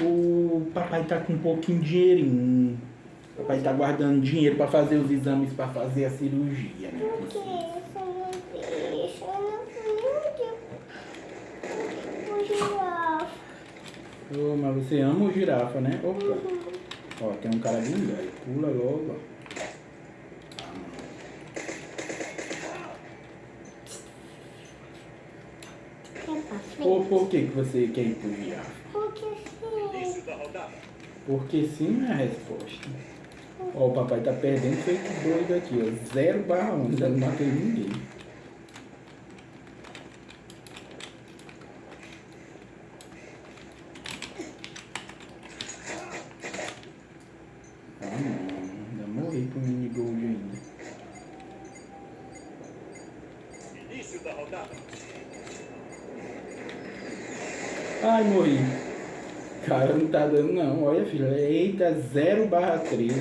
O papai tá com um pouquinho de dinheirinho. O papai tá guardando dinheiro pra fazer os exames, pra fazer a cirurgia, né? Por que você não deixa? Eu não pude. O girafa. Ô, mas você ama o girafa, né? Opa. Ó, tem um cara vindo aí. Pula logo, ó. Frente? por que, que você quer ir pro girafa? Porque sim. É a resposta. Ó, o papai tá perdendo feito doido aqui, ó. 0 barra 11, eu não matei ninguém. Ah não, ainda morri pro minigold ainda. Início da rodada. Ai, morri. Cara, não tá dando não. Olha, filha. Eita, 0 barra 3.